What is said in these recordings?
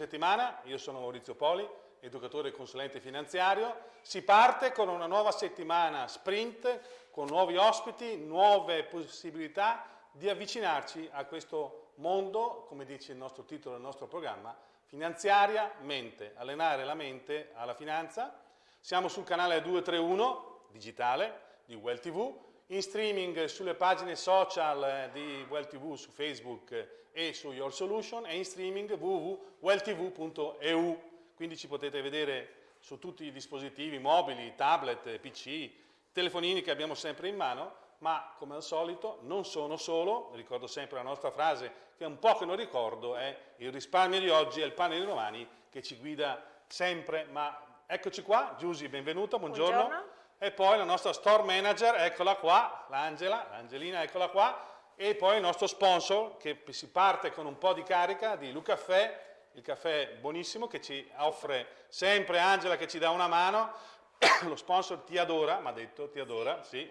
Settimana, io sono Maurizio Poli, educatore e consulente finanziario. Si parte con una nuova settimana sprint, con nuovi ospiti, nuove possibilità di avvicinarci a questo mondo, come dice il nostro titolo del nostro programma, finanziaria mente, allenare la mente alla finanza. Siamo sul canale 231 digitale di Well TV, in streaming sulle pagine social di Well TV su Facebook e su Your Solution e in streaming www.welltv.eu. Quindi ci potete vedere su tutti i dispositivi mobili, tablet, PC, telefonini che abbiamo sempre in mano, ma come al solito non sono solo, ricordo sempre la nostra frase che è un po' che non ricordo, è il risparmio di oggi è il pane di domani che ci guida sempre, ma eccoci qua, Giusy, benvenuta, buongiorno. buongiorno. E poi la nostra store manager, eccola qua, l'Angela, l'Angelina, eccola qua, e poi il nostro sponsor che si parte con un po' di carica di Lucaffè, il caffè buonissimo che ci offre sempre Angela che ci dà una mano, lo sponsor ti adora, mi ha detto, ti adora, sì.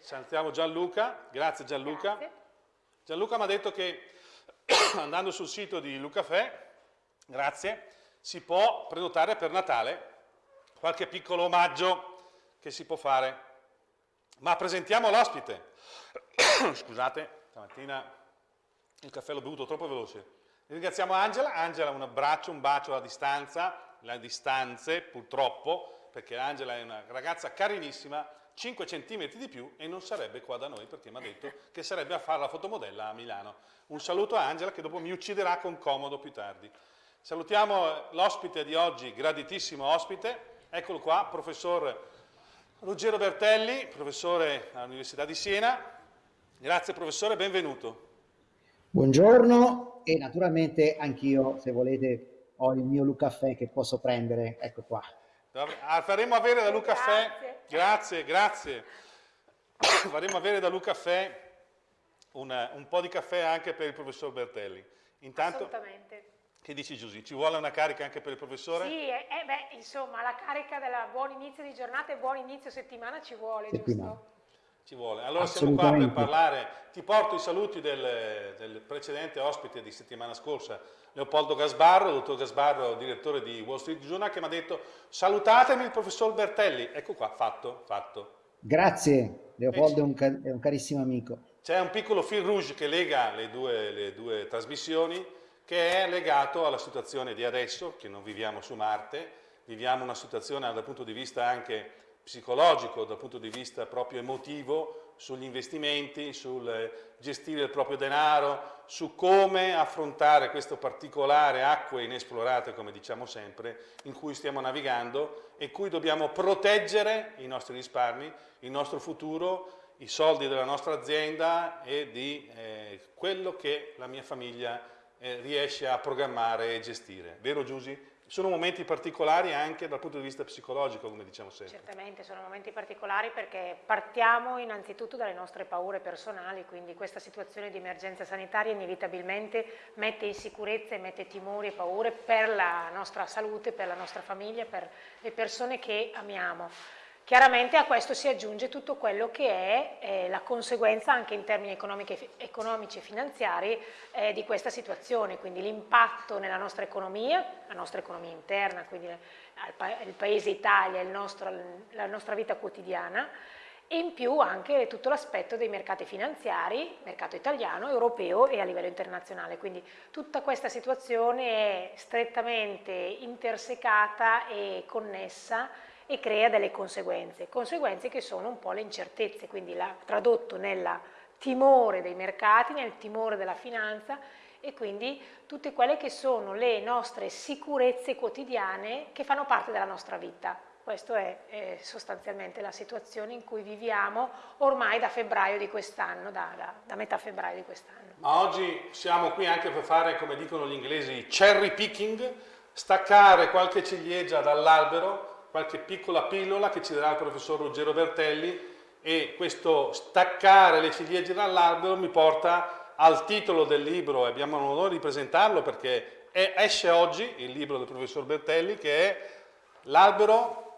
Salutiamo Gianluca, grazie Gianluca. Grazie. Gianluca mi ha detto che andando sul sito di Lucaffè, grazie, si può prenotare per Natale qualche piccolo omaggio che si può fare. Ma presentiamo l'ospite. Scusate, stamattina il caffè l'ho bevuto troppo veloce. Ringraziamo Angela, Angela un abbraccio, un bacio alla distanza, le distanze purtroppo, perché Angela è una ragazza carinissima, 5 cm di più e non sarebbe qua da noi perché mi ha detto che sarebbe a fare la fotomodella a Milano. Un saluto a Angela che dopo mi ucciderà con comodo più tardi. Salutiamo l'ospite di oggi, graditissimo ospite, eccolo qua, professor Ruggero Bertelli, professore all'Università di Siena, Grazie professore, benvenuto. Buongiorno e naturalmente anch'io, se volete, ho il mio Lucaffè che posso prendere, ecco qua. Ah, faremo avere da Lucaffè, grazie, grazie, faremo avere da Lucaffè un, un po' di caffè anche per il professor Bertelli. Intanto, Assolutamente. Che dici Giusy? Ci vuole una carica anche per il professore? Sì, eh, beh, insomma, la carica del buon inizio di giornata e buon inizio settimana ci vuole, settimana. giusto? Ci vuole. Allora siamo qua per parlare, ti porto i saluti del, del, precedente ospite di settimana scorsa, Leopoldo Gasbarro, dottor Gasbarro, direttore di Wall Street Journal, che mi ha detto salutatemi il professor Bertelli. Ecco qua, fatto, fatto. Grazie, Leopoldo è un, è un, carissimo amico. C'è un piccolo fil rouge che lega le due, le due trasmissioni, che è legato alla situazione di adesso, che non viviamo su Marte, viviamo una situazione dal punto di vista anche psicologico, dal punto di vista proprio emotivo, sugli investimenti, sul gestire il proprio denaro, su come affrontare questo particolare acque inesplorate, come diciamo sempre, in cui stiamo navigando e cui dobbiamo proteggere i nostri risparmi, il nostro futuro, i soldi della nostra azienda e di eh, quello che la mia famiglia eh, riesce a programmare e gestire. Vero Giusy? Sono momenti particolari anche dal punto di vista psicologico, come diciamo sempre. Certamente, sono momenti particolari perché partiamo innanzitutto dalle nostre paure personali, quindi questa situazione di emergenza sanitaria inevitabilmente mette in sicurezza e mette timori e paure per la nostra salute, per la nostra famiglia, per le persone che amiamo. Chiaramente a questo si aggiunge tutto quello che è eh, la conseguenza anche in termini economici e finanziari eh, di questa situazione, quindi l'impatto nella nostra economia, la nostra economia interna, quindi il paese Italia, nostro, la nostra vita quotidiana e in più anche tutto l'aspetto dei mercati finanziari, mercato italiano, europeo e a livello internazionale. Quindi tutta questa situazione è strettamente intersecata e connessa e crea delle conseguenze, conseguenze che sono un po' le incertezze, quindi la, tradotto nel timore dei mercati, nel timore della finanza e quindi tutte quelle che sono le nostre sicurezze quotidiane che fanno parte della nostra vita. Questa è, è, sostanzialmente la situazione in cui viviamo ormai da febbraio di quest'anno, da, da, da, metà febbraio di quest'anno. Ma oggi siamo qui anche per fare, come dicono gli inglesi, cherry picking, staccare qualche ciliegia dall'albero qualche piccola pillola che ci darà il professor Ruggero Bertelli e questo staccare le ciliegie dall'albero mi porta al titolo del libro, abbiamo l'onore di presentarlo perché è, esce oggi il libro del professor Bertelli che è L'albero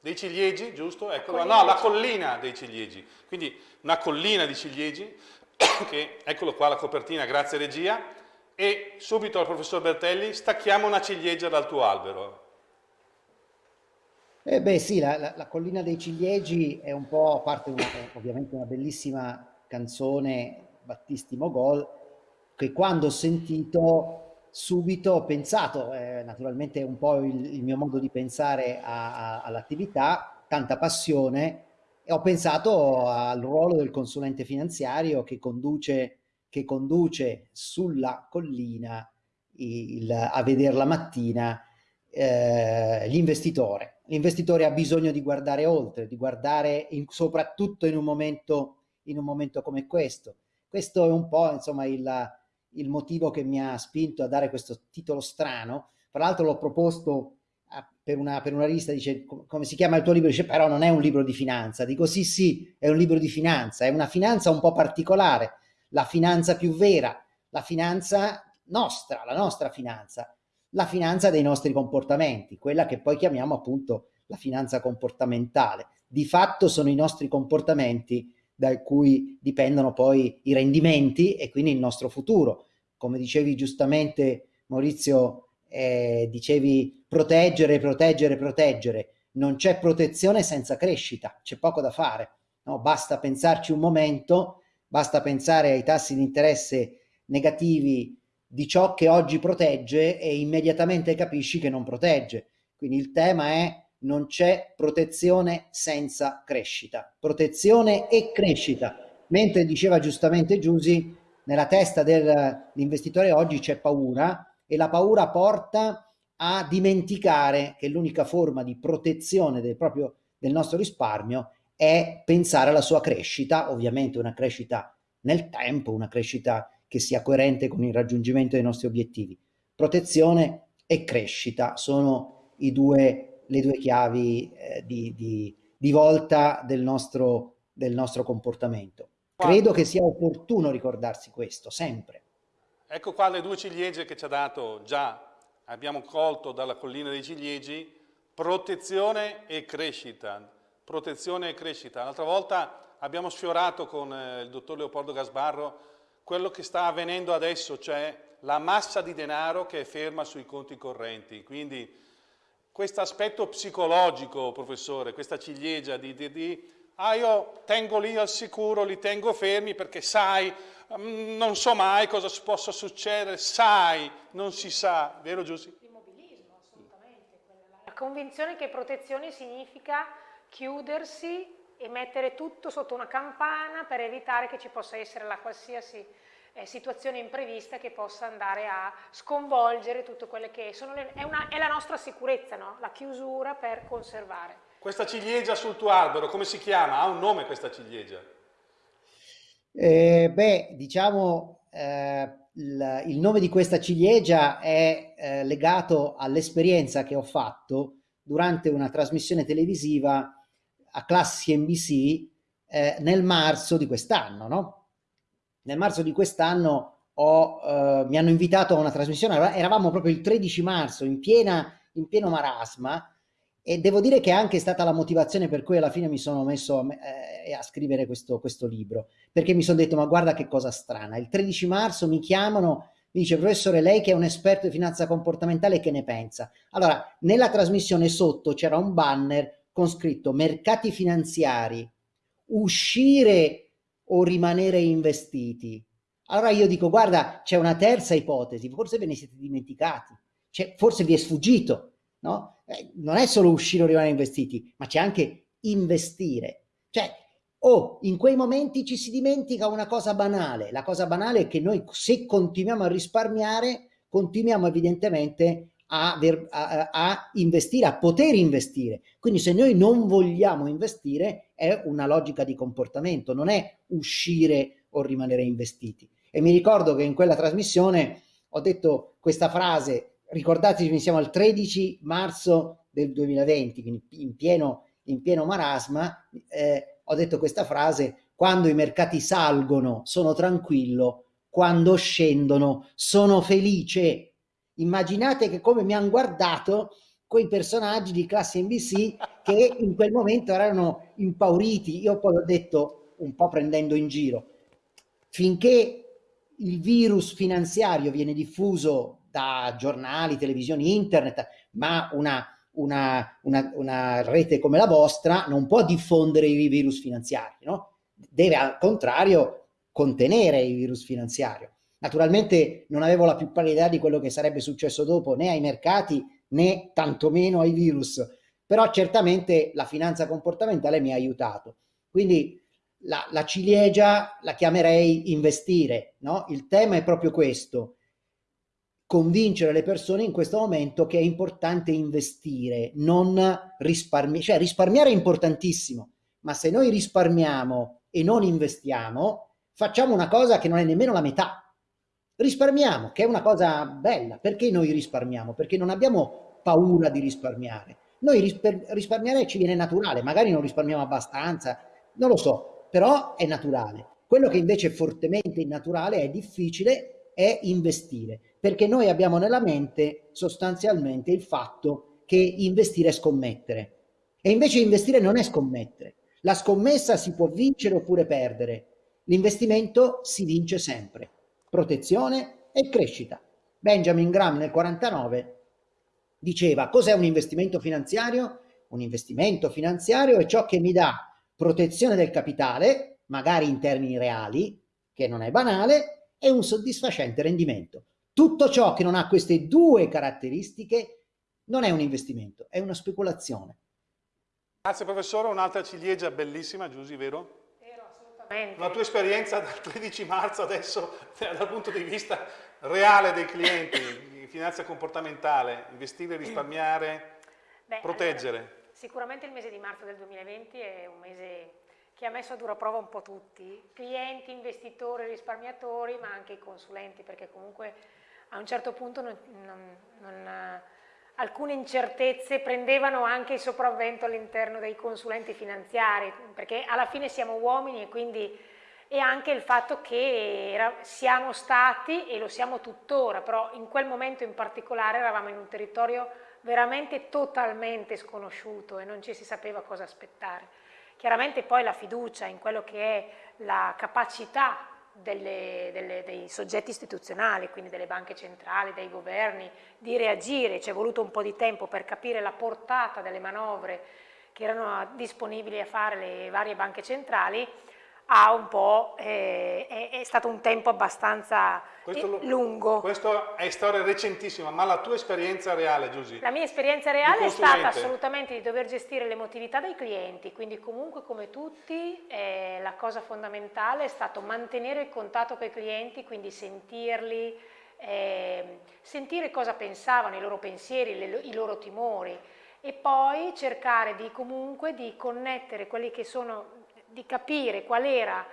dei ciliegi, giusto? Eccolo, no, la collina dei ciliegi, quindi una collina di ciliegi, che eccolo qua la copertina, grazie regia, e subito al professor Bertelli stacchiamo una ciliegia dal tuo albero. Eh beh sì, la, la, la, collina dei ciliegi è un po', a parte una, ovviamente una bellissima canzone Battisti Mogol, che quando ho sentito subito ho pensato, eh, naturalmente un po' il, il, mio modo di pensare all'attività, tanta passione, e ho pensato al ruolo del consulente finanziario che conduce, che conduce sulla collina il, a vedere la mattina eh, l'investitore. L'investitore ha bisogno di guardare oltre, di guardare in, soprattutto in un, momento, in un momento come questo. Questo è un po' insomma il, il motivo che mi ha spinto a dare questo titolo strano. Tra l'altro l'ho proposto per una, per una rivista, dice come si chiama il tuo libro? Dice però non è un libro di finanza. Dico sì sì, è un libro di finanza, è una finanza un po' particolare, la finanza più vera, la finanza nostra, la nostra finanza la finanza dei nostri comportamenti, quella che poi chiamiamo appunto la finanza comportamentale. Di fatto sono i nostri comportamenti da cui dipendono poi i rendimenti e quindi il nostro futuro. Come dicevi giustamente Maurizio, eh, dicevi proteggere, proteggere, proteggere. Non c'è protezione senza crescita, c'è poco da fare. No? Basta pensarci un momento, basta pensare ai tassi di interesse negativi di ciò che oggi protegge e immediatamente capisci che non protegge. Quindi il tema è non c'è protezione senza crescita, protezione e crescita. Mentre diceva giustamente Giusy, nella testa dell'investitore oggi c'è paura e la paura porta a dimenticare che l'unica forma di protezione del, proprio, del nostro risparmio è pensare alla sua crescita, ovviamente una crescita nel tempo, una crescita che sia coerente con il raggiungimento dei nostri obiettivi. Protezione e crescita sono due, le due chiavi eh, di, di, di, volta del nostro, del nostro comportamento. Credo che sia opportuno ricordarsi questo, sempre. Ecco qua le due ciliegie che ci ha dato già, abbiamo colto dalla collina dei ciliegi, protezione e crescita. Protezione e crescita. L'altra volta abbiamo sfiorato con eh, il dottor Leopoldo Gasbarro quello che sta avvenendo adesso, cioè la massa di denaro che è ferma sui conti correnti. Quindi questo aspetto psicologico, professore, questa ciliegia di, di, di ah io tengo lì al sicuro, li tengo fermi perché sai, mm, non so mai cosa possa succedere, sai, non si sa, vero Giussi? L'immobilismo, assolutamente. La convinzione che protezione significa chiudersi e mettere tutto sotto una campana per evitare che ci possa essere la qualsiasi eh, situazione imprevista che possa andare a sconvolgere tutto quello che sono le, è, una, è la nostra sicurezza, no? la chiusura per conservare. Questa ciliegia sul tuo albero, come si chiama? Ha un nome questa ciliegia? Eh, beh, diciamo, eh, il, il, nome di questa ciliegia è eh, legato all'esperienza che ho fatto durante una trasmissione televisiva a classi NBC eh, nel marzo di quest'anno, no? Nel marzo di quest'anno eh, mi hanno invitato a una trasmissione, eravamo proprio il 13 marzo, in, piena, in pieno marasma, e devo dire che è anche stata la motivazione per cui alla fine mi sono messo a, eh, a scrivere questo, questo, libro, perché mi sono detto, ma guarda che cosa strana, il 13 marzo mi chiamano, mi dice, professore, lei che è un esperto di finanza comportamentale, che ne pensa? Allora, nella trasmissione sotto c'era un banner con scritto mercati finanziari, uscire o rimanere investiti. Allora io dico, guarda, c'è una terza ipotesi, forse ve ne siete dimenticati, cioè, forse vi è sfuggito, no? Eh, non è solo uscire o rimanere investiti, ma c'è anche investire. Cioè, o oh, in quei momenti ci si dimentica una cosa banale, la cosa banale è che noi se continuiamo a risparmiare, continuiamo evidentemente a, a, a, investire, a poter investire. Quindi se noi non vogliamo investire è una logica di comportamento, non è uscire o rimanere investiti. E mi ricordo che in quella trasmissione ho detto questa frase, ricordatevi, siamo al 13 marzo del 2020, quindi in pieno, in pieno marasma, eh, ho detto questa frase, quando i mercati salgono sono tranquillo, quando scendono sono felice immaginate che come mi hanno guardato quei personaggi di classe NBC che in quel momento erano impauriti. Io poi ho detto, un po' prendendo in giro, finché il virus finanziario viene diffuso da giornali, televisioni, internet, ma una, una, una, una rete come la vostra non può diffondere i virus finanziari, no? deve al contrario contenere il virus finanziario. Naturalmente non avevo la più pallida idea di quello che sarebbe successo dopo né ai mercati né tantomeno ai virus, però certamente la finanza comportamentale mi ha aiutato. Quindi la, la ciliegia la chiamerei investire, no? Il tema è proprio questo, convincere le persone in questo momento che è importante investire, non risparmiare, cioè risparmiare è importantissimo, ma se noi risparmiamo e non investiamo, facciamo una cosa che non è nemmeno la metà. Risparmiamo, che è una cosa bella. Perché noi risparmiamo? Perché non abbiamo paura di risparmiare. Noi risparmiare ci viene naturale, magari non risparmiamo abbastanza, non lo so, però è naturale. Quello che invece è fortemente innaturale, è difficile, è investire, perché noi abbiamo nella mente sostanzialmente il fatto che investire è scommettere. E invece investire non è scommettere. La scommessa si può vincere oppure perdere. L'investimento si vince sempre. Protezione e crescita. Benjamin Graham nel 49 diceva cos'è un investimento finanziario? Un investimento finanziario è ciò che mi dà protezione del capitale, magari in termini reali, che non è banale, e un soddisfacente rendimento. Tutto ciò che non ha queste due caratteristiche non è un investimento, è una speculazione. Grazie professore, un'altra ciliegia bellissima, Giusy, vero? Assolutamente. La tua esperienza dal 13 marzo adesso, dal punto di vista reale dei clienti, finanza comportamentale, investire, risparmiare, Beh, proteggere. Allora Sicuramente il mese di marzo del 2020 è un mese che ha messo a dura prova un po' tutti, clienti, investitori, risparmiatori, ma anche i consulenti, perché comunque a un certo punto non, non, non, alcune incertezze prendevano anche il sopravvento all'interno dei consulenti finanziari, perché alla fine siamo uomini e quindi e anche il fatto che era, siamo stati e lo siamo tuttora, però in quel momento in particolare eravamo in un territorio veramente totalmente sconosciuto e non ci si sapeva cosa aspettare. Chiaramente poi la fiducia in quello che è la capacità delle, delle, dei soggetti istituzionali, quindi delle banche centrali, dei governi, di reagire, ci è voluto un po' di tempo per capire la portata delle manovre che erano disponibili a fare le varie banche centrali, eh, è, è, stato un tempo abbastanza questo lungo. Questo è storia recentissima, ma la tua esperienza reale, Giusy? La mia esperienza reale è stata assolutamente di dover gestire l'emotività dei clienti, quindi comunque come tutti eh, la cosa fondamentale è stato mantenere il contatto con i clienti, quindi sentirli, eh, sentire cosa pensavano, i loro pensieri, le, i loro timori e poi cercare di comunque di connettere quelli che sono di capire qual era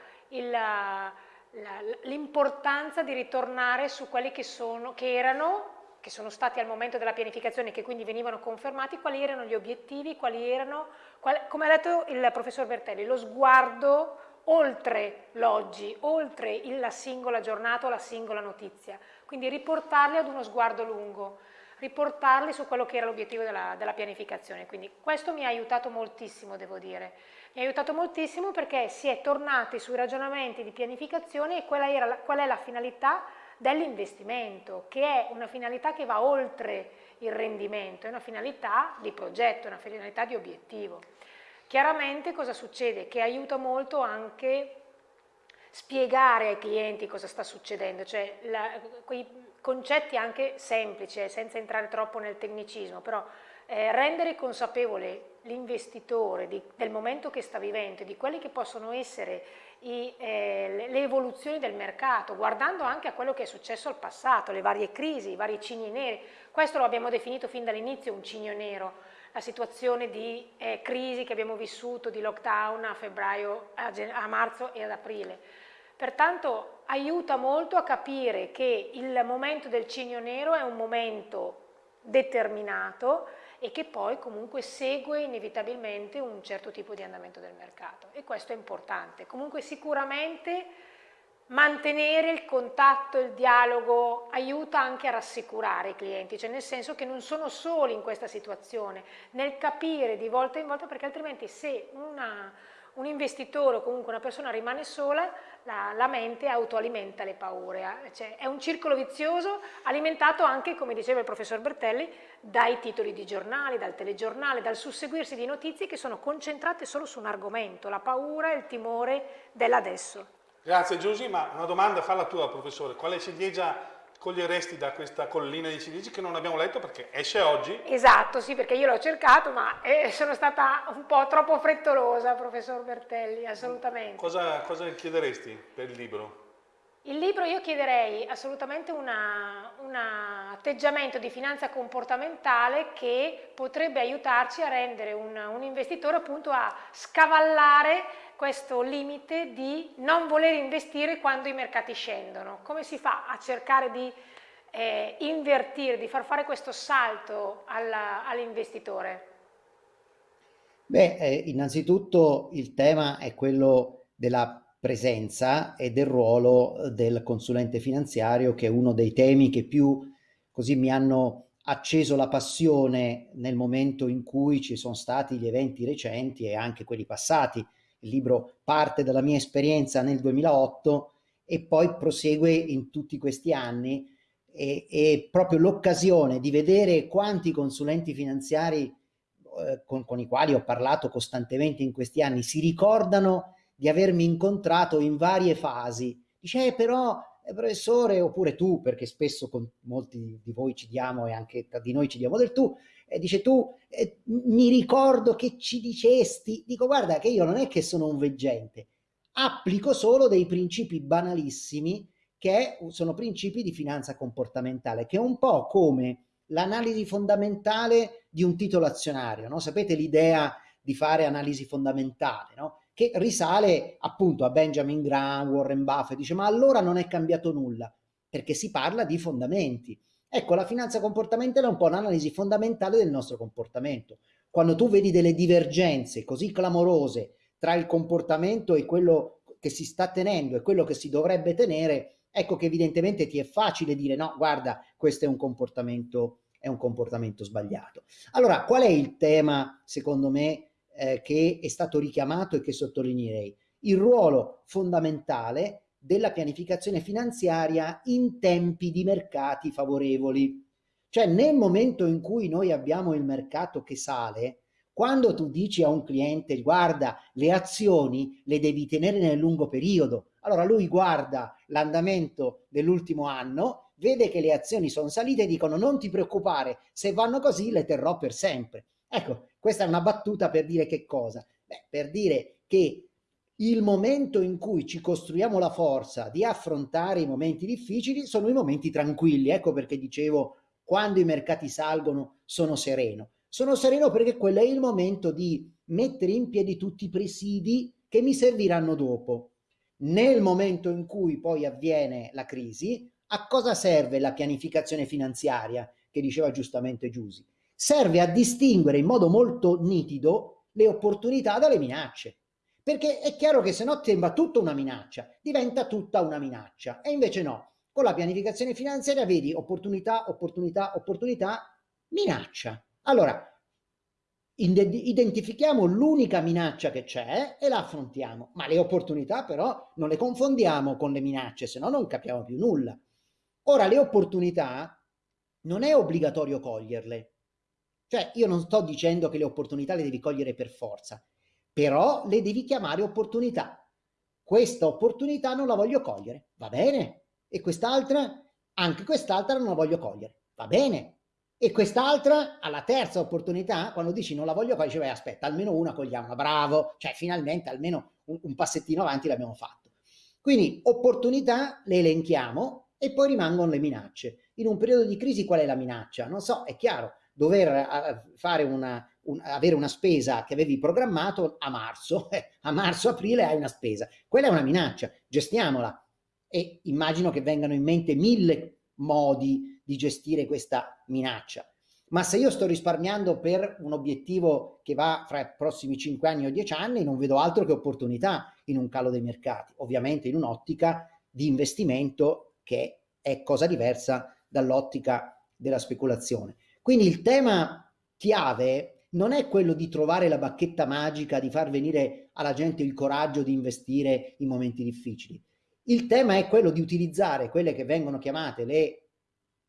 l'importanza di ritornare su quelli che, sono, che erano che sono stati al momento della pianificazione e che quindi venivano confermati, quali erano gli obiettivi, quali erano, qual, come ha detto il professor Bertelli, lo sguardo oltre l'oggi, oltre la singola giornata o la singola notizia, quindi riportarli ad uno sguardo lungo, riportarli su quello che era l'obiettivo della, della pianificazione, quindi questo mi ha aiutato moltissimo, devo dire. Mi ha aiutato moltissimo perché si è tornati sui ragionamenti di pianificazione e qual, era, qual è la finalità dell'investimento, che è una finalità che va oltre il rendimento, è una finalità di progetto, è una finalità di obiettivo. Chiaramente cosa succede? Che aiuta molto anche spiegare ai clienti cosa sta succedendo, cioè la, quei concetti anche semplici, eh, senza entrare troppo nel tecnicismo, però eh, rendere consapevole l'investitore del momento che sta vivendo, di quelle che possono essere i, eh, le evoluzioni del mercato, guardando anche a quello che è successo al passato, le varie crisi, i vari cigni neri. Questo lo abbiamo definito fin dall'inizio un cigno nero, la situazione di eh, crisi che abbiamo vissuto, di lockdown a febbraio, a, a marzo e ad aprile. Pertanto aiuta molto a capire che il momento del cigno nero è un momento determinato e che poi comunque segue inevitabilmente un certo tipo di andamento del mercato e questo è importante. Comunque sicuramente mantenere il contatto, il dialogo aiuta anche a rassicurare i clienti, cioè nel senso che non sono soli in questa situazione, nel capire di volta in volta perché altrimenti se una, un investitore o comunque una persona rimane sola, la, la mente autoalimenta le paure. Eh. Cioè, è un circolo vizioso alimentato anche, come diceva il professor Bertelli, dai titoli di giornali, dal telegiornale, dal susseguirsi di notizie che sono concentrate solo su un argomento, la paura e il timore dell'adesso. Grazie Giusy, ma una domanda falla tua professore, quale ciliegia coglieresti da questa collina di ciliegie che non abbiamo letto perché esce oggi? Esatto, sì, perché io l'ho cercato, ma eh, sono stata un po' troppo frettolosa, professor Bertelli, assolutamente. Cosa, cosa chiederesti per il libro? Il libro io chiederei assolutamente un atteggiamento di finanza comportamentale che potrebbe aiutarci a rendere un, un investitore appunto a scavallare questo limite di non voler investire quando i mercati scendono. Come si fa a cercare di eh, invertire, di far fare questo salto all'investitore? Beh, eh, innanzitutto il tema è quello della presenza e del ruolo del consulente finanziario che è uno dei temi che più così mi hanno acceso la passione nel momento in cui ci sono stati gli eventi recenti e anche quelli passati. Il libro parte dalla mia esperienza nel 2008 e poi prosegue in tutti questi anni e, e proprio l'occasione di vedere quanti consulenti finanziari eh, con, con i quali ho parlato costantemente in questi anni si ricordano di avermi incontrato in varie fasi. Dice, eh, però, eh, professore, oppure tu, perché spesso con molti di voi ci diamo e anche tra di noi ci diamo del tu, e dice tu, eh, mi ricordo che ci dicesti, dico guarda che io non è che sono un veggente, applico solo dei principi banalissimi che sono principi di finanza comportamentale, che è un po' come l'analisi fondamentale di un titolo azionario, no? Sapete l'idea di fare analisi fondamentale, no? Che risale appunto a Benjamin Graham, Warren Buffett, dice ma allora non è cambiato nulla, perché si parla di fondamenti. Ecco, la finanza comportamentale è un po' un'analisi fondamentale del nostro comportamento. Quando tu vedi delle divergenze così clamorose tra il comportamento e quello che si sta tenendo e quello che si dovrebbe tenere, ecco che evidentemente ti è facile dire no, guarda, questo è un comportamento, è un comportamento sbagliato. Allora, qual è il tema, secondo me, eh, che è stato richiamato e che sottolineerei. Il ruolo fondamentale della pianificazione finanziaria in tempi di mercati favorevoli. Cioè nel momento in cui noi abbiamo il mercato che sale, quando tu dici a un cliente guarda le azioni le devi tenere nel lungo periodo, allora lui guarda l'andamento dell'ultimo anno, vede che le azioni sono salite e dicono non ti preoccupare, se vanno così le terrò per sempre. Ecco, questa è una battuta per dire che cosa? Beh, per dire che il momento in cui ci costruiamo la forza di affrontare i momenti difficili sono i momenti tranquilli. Ecco perché dicevo, quando i mercati salgono sono sereno. Sono sereno perché quello è il momento di mettere in piedi tutti i presidi che mi serviranno dopo. Nel momento in cui poi avviene la crisi, a cosa serve la pianificazione finanziaria che diceva giustamente Giusi? Serve a distinguere in modo molto nitido le opportunità dalle minacce. Perché è chiaro che se no sembra tutta una minaccia, diventa tutta una minaccia. E invece no, con la pianificazione finanziaria vedi opportunità, opportunità, opportunità, minaccia. Allora, identifichiamo l'unica minaccia che c'è e la affrontiamo, ma le opportunità però non le confondiamo con le minacce, se no non capiamo più nulla. Ora, le opportunità non è obbligatorio coglierle, cioè io non sto dicendo che le opportunità le devi cogliere per forza, però le devi chiamare opportunità. Questa opportunità non la voglio cogliere, va bene. E quest'altra, anche quest'altra non la voglio cogliere, va bene. E quest'altra, alla terza opportunità, quando dici non la voglio cogliere, dici, aspetta, almeno una cogliamo, bravo, cioè finalmente almeno un, un passettino avanti l'abbiamo fatto. Quindi opportunità le elenchiamo e poi rimangono le minacce. In un periodo di crisi qual è la minaccia? Non so, è chiaro, dover fare una, un, avere una spesa che avevi programmato a marzo, eh, a marzo-aprile hai una spesa. Quella è una minaccia, gestiamola. E immagino che vengano in mente mille modi di gestire questa minaccia. Ma se io sto risparmiando per un obiettivo che va fra i prossimi 5 anni o 10 anni, non vedo altro che opportunità in un calo dei mercati, ovviamente in un'ottica di investimento che è cosa diversa dall'ottica della speculazione. Quindi il tema chiave non è quello di trovare la bacchetta magica, di far venire alla gente il coraggio di investire in momenti difficili. Il tema è quello di utilizzare quelle che vengono chiamate le,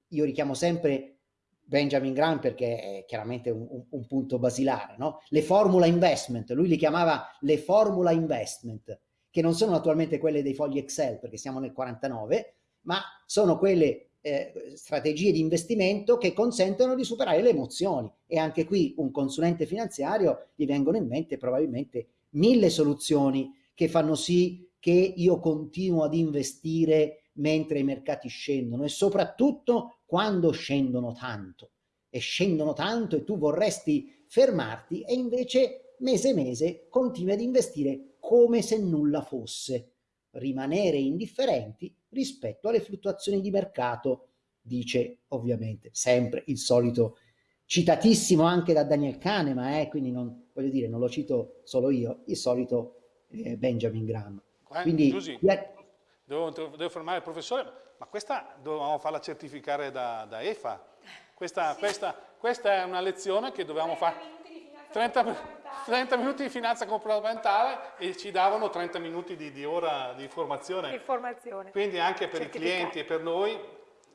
io richiamo sempre Benjamin Graham perché è chiaramente un, un, un punto basilare, no? le formula investment, lui li chiamava le formula investment, che non sono naturalmente quelle dei fogli Excel perché siamo nel 49, ma sono quelle eh, strategie di investimento che consentono di superare le emozioni. E anche qui un consulente finanziario gli vengono in mente probabilmente mille soluzioni che fanno sì che io continuo ad investire mentre i mercati scendono e soprattutto quando scendono tanto. E scendono tanto e tu vorresti fermarti e invece mese mese continui ad investire come se nulla fosse rimanere indifferenti rispetto alle fluttuazioni di mercato, dice ovviamente sempre il solito citatissimo anche da Daniel Kahneman, eh, quindi non, voglio dire, non lo cito solo io, il solito eh, Benjamin Graham. Quindi, Giusy, devo, devo fermare il professore, ma questa dovevamo farla certificare da, da EFA. Questa, sì. questa, questa, è una lezione che dovevamo fare 30, 30 minuti di finanza comportamentale e ci davano 30 minuti di, di ora di formazione. Informazione. Quindi anche per i clienti e per noi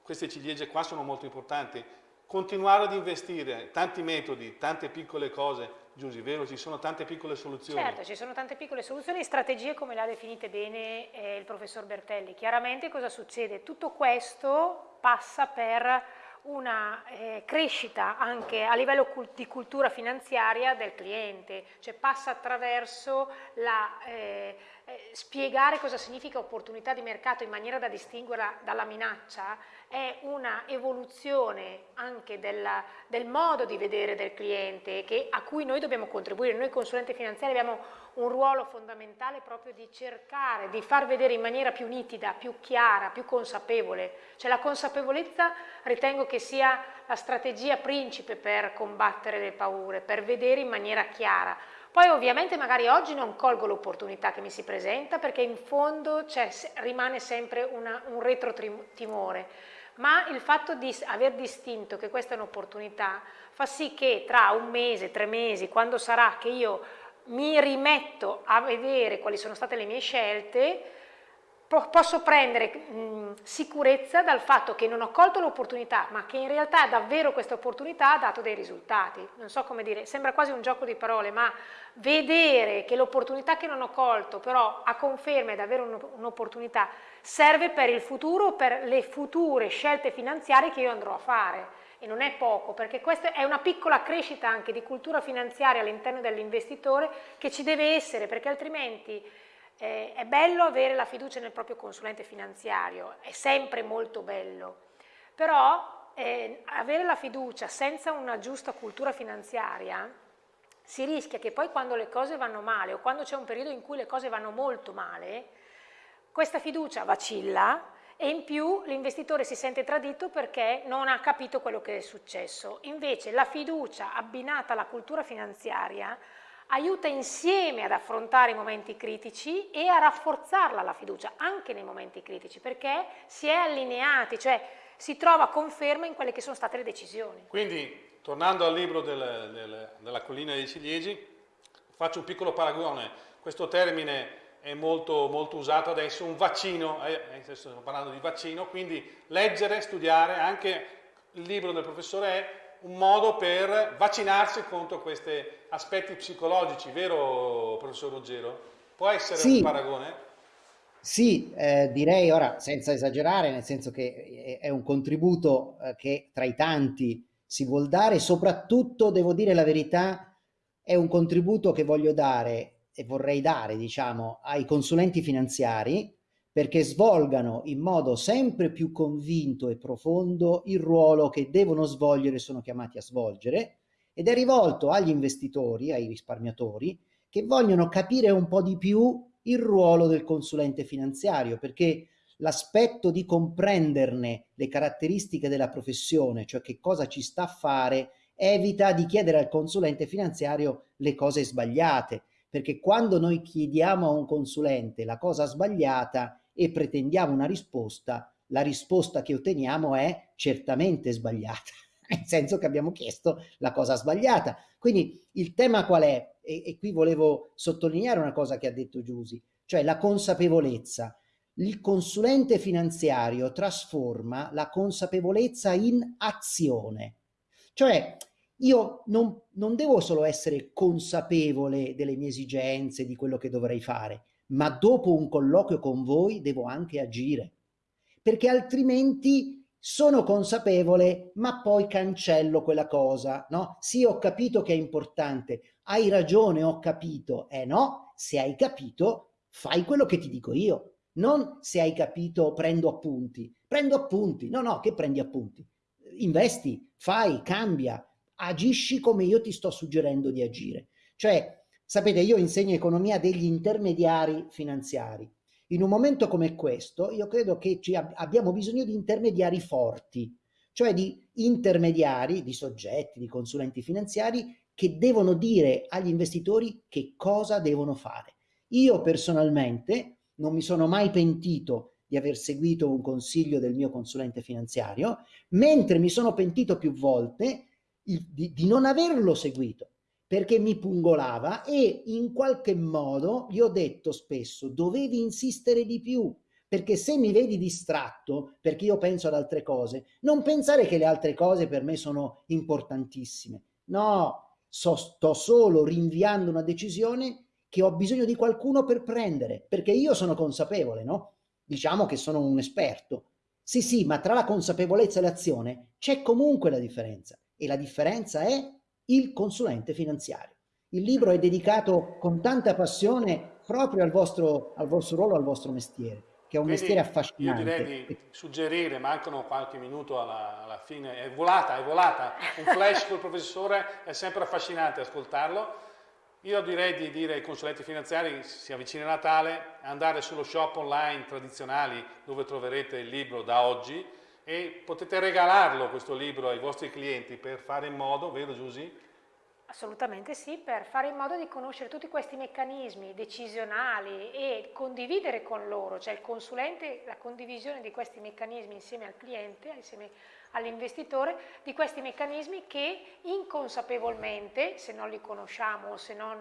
queste ciliegie qua sono molto importanti. Continuare ad investire, tanti metodi, tante piccole cose, Giusy, vero? Ci sono tante piccole soluzioni. Certo, ci sono tante piccole soluzioni, strategie come le ha definite bene eh, il professor Bertelli. Chiaramente cosa succede? Tutto questo passa per una eh, crescita anche a livello cult di cultura finanziaria del cliente, cioè passa attraverso la, eh, eh, spiegare cosa significa opportunità di mercato in maniera da distinguerla dalla minaccia, è una evoluzione anche della, del modo di vedere del cliente che, a cui noi dobbiamo contribuire. Noi consulenti finanziari abbiamo un ruolo fondamentale proprio di cercare, di far vedere in maniera più nitida, più chiara, più consapevole. Cioè la consapevolezza ritengo che sia la strategia principe per combattere le paure, per vedere in maniera chiara. Poi ovviamente magari oggi non colgo l'opportunità che mi si presenta perché in fondo rimane sempre una, un retro timore ma il fatto di aver distinto che questa è un'opportunità fa sì che tra un mese, tre mesi, quando sarà che io mi rimetto a vedere quali sono state le mie scelte, posso prendere mh, sicurezza dal fatto che non ho colto l'opportunità, ma che in realtà davvero questa opportunità ha dato dei risultati. Non so come dire, sembra quasi un gioco di parole, ma vedere che l'opportunità che non ho colto però a conferma è davvero un'opportunità serve per il futuro, per le future scelte finanziarie che io andrò a fare e non è poco perché questa è una piccola crescita anche di cultura finanziaria all'interno dell'investitore che ci deve essere perché altrimenti eh, è bello avere la fiducia nel proprio consulente finanziario, è sempre molto bello, però eh, avere la fiducia senza una giusta cultura finanziaria si rischia che poi quando le cose vanno male o quando c'è un periodo in cui le cose vanno molto male, questa fiducia vacilla e in più l'investitore si sente tradito perché non ha capito quello che è successo. Invece la fiducia abbinata alla cultura finanziaria aiuta insieme ad affrontare i momenti critici e a rafforzarla la fiducia anche nei momenti critici perché si è allineati, cioè si trova conferma in quelle che sono state le decisioni. Quindi, tornando al libro del, del, della collina dei ciliegi, faccio un piccolo paragone. Questo termine è molto, molto usato adesso, un vaccino, eh, adesso stiamo parlando di vaccino, quindi leggere, studiare, anche il libro del professore è un modo per vaccinarsi contro questi aspetti psicologici, vero professor Ruggero? Può essere sì. un paragone? Sì, eh, direi ora senza esagerare, nel senso che è un contributo eh, che tra i tanti si vuol dare, soprattutto devo dire la verità, è un contributo che voglio dare e vorrei dare, diciamo, ai consulenti finanziari perché svolgano in modo sempre più convinto e profondo il ruolo che devono svolgere, sono chiamati a svolgere, ed è rivolto agli investitori, ai risparmiatori, che vogliono capire un po' di più il ruolo del consulente finanziario, perché l'aspetto di comprenderne le caratteristiche della professione, cioè che cosa ci sta a fare, evita di chiedere al consulente finanziario le cose sbagliate. Perché quando noi chiediamo a un consulente la cosa sbagliata e pretendiamo una risposta, la risposta che otteniamo è certamente sbagliata. nel senso che abbiamo chiesto la cosa sbagliata. Quindi il tema qual è? E, e qui volevo sottolineare una cosa che ha detto Giusi, cioè la consapevolezza. Il consulente finanziario trasforma la consapevolezza in azione. Cioè io non, non devo solo essere consapevole delle mie esigenze, di quello che dovrei fare, ma dopo un colloquio con voi devo anche agire, perché altrimenti sono consapevole, ma poi cancello quella cosa, no? Sì, ho capito che è importante, hai ragione, ho capito, eh no, se hai capito, fai quello che ti dico io, non se hai capito prendo appunti, prendo appunti, no, no, che prendi appunti? Investi, fai, cambia, agisci come io ti sto suggerendo di agire. Cioè, sapete, io insegno economia degli intermediari finanziari. In un momento come questo, io credo che ab abbiamo bisogno di intermediari forti, cioè di intermediari, di soggetti, di consulenti finanziari che devono dire agli investitori che cosa devono fare. Io personalmente non mi sono mai pentito di aver seguito un consiglio del mio consulente finanziario, mentre mi sono pentito più volte di, di non averlo seguito perché mi pungolava e in qualche modo gli ho detto spesso dovevi insistere di più perché se mi vedi distratto perché io penso ad altre cose non pensare che le altre cose per me sono importantissime. No so, sto solo rinviando una decisione che ho bisogno di qualcuno per prendere perché io sono consapevole no? Diciamo che sono un esperto. Sì sì ma tra la consapevolezza e l'azione c'è comunque la differenza e la differenza è il consulente finanziario. Il libro è dedicato con tanta passione proprio al vostro, al vostro ruolo, al vostro mestiere, che è un Quindi mestiere affascinante. Io direi di suggerire, mancano qualche minuto alla, alla fine, è volata, è volata, un flash col professore è sempre affascinante ascoltarlo. Io direi di dire ai consulenti finanziari, si avvicina Natale, andare sullo shop online tradizionali dove troverete il libro da oggi, e potete regalarlo questo libro ai vostri clienti per fare in modo, vero Giusy? Assolutamente sì, per fare in modo di conoscere tutti questi meccanismi decisionali e condividere con loro, cioè il consulente, la condivisione di questi meccanismi insieme al cliente, insieme all'investitore, di questi meccanismi che inconsapevolmente, se non li conosciamo o se non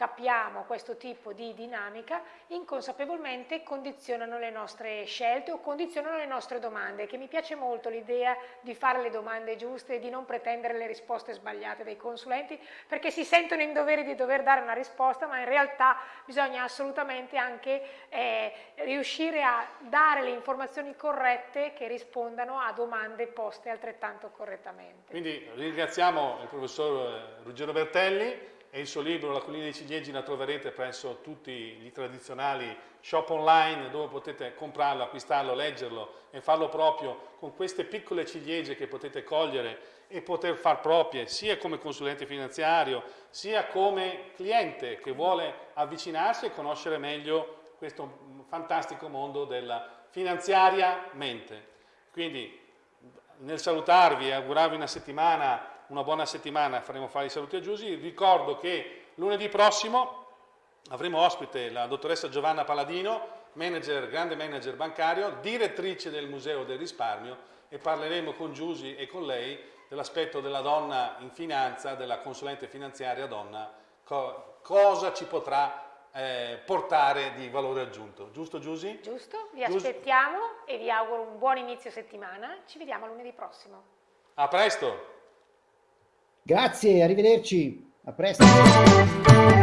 capiamo questo tipo di dinamica, inconsapevolmente condizionano le nostre scelte o condizionano le nostre domande, che mi piace molto l'idea di fare le domande giuste e di non pretendere le risposte sbagliate dai consulenti, perché si sentono in dovere di dover dare una risposta, ma in realtà bisogna assolutamente anche eh, riuscire a dare le informazioni corrette che rispondano a domande poste altrettanto correttamente. Quindi ringraziamo il professor eh, Ruggero Bertelli, e il suo libro La collina dei ciliegi la troverete presso tutti i tradizionali shop online dove potete comprarlo, acquistarlo, leggerlo e farlo proprio con queste piccole ciliegie che potete cogliere e poter far proprie sia come consulente finanziario sia come cliente che vuole avvicinarsi e conoscere meglio questo fantastico mondo della finanziaria mente. Quindi nel salutarvi e augurarvi una settimana una buona settimana, faremo fare i saluti a Giusy. Ricordo che lunedì prossimo avremo ospite la dottoressa Giovanna Paladino, manager, grande manager bancario, direttrice del Museo del Risparmio e parleremo con Giusy e con lei dell'aspetto della donna in finanza, della consulente finanziaria donna, co cosa ci potrà eh, portare di valore aggiunto. Giusto Giusy? Giusto, vi Gius aspettiamo e vi auguro un buon inizio settimana. Ci vediamo lunedì prossimo. A presto! Grazie, arrivederci, a presto.